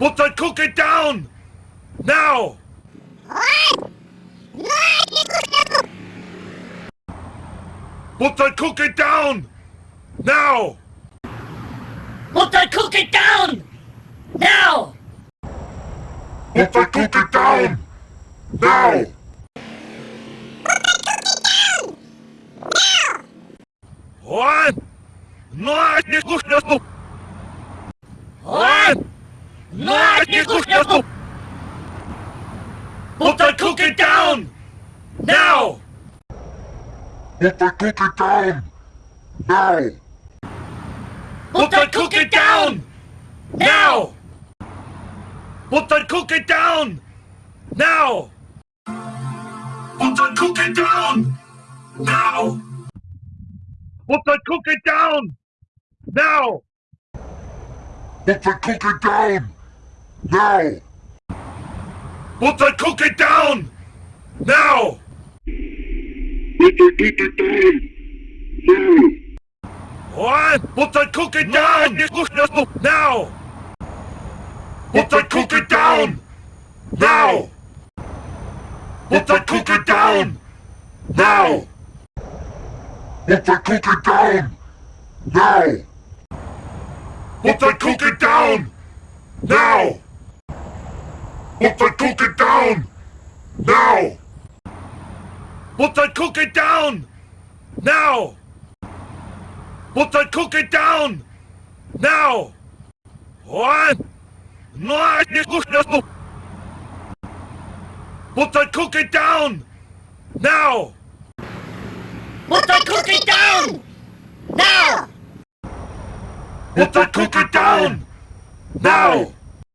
Put that cookie down! Now! Put that cookie down! Now! Put that cookie down! Now! Put that cookie down! Now! What? No, nie kuchnia tu! What? Kuchnia tu! Put that cookie down! Now! Put that cookie down! Now! Put that cookie down! Now! Put that cookie down! Now! Put that cookie down! Now! Put that cookie down! Now! Put that cookie down! Now! Put that cookie down! Now! Put that cookie down! Now! What? Put that cookie down! Now! Put that cookie down! Now! Put that cookie down! Now! Put that cookie down! Now! Put that cookie down! Now! Once I cook it down! Now! Once I cook it down! Now! Once I cook it down! Now! One! No, I Once I cook it down! Now! Once I cook it down! Now! Once I cook it down! Now!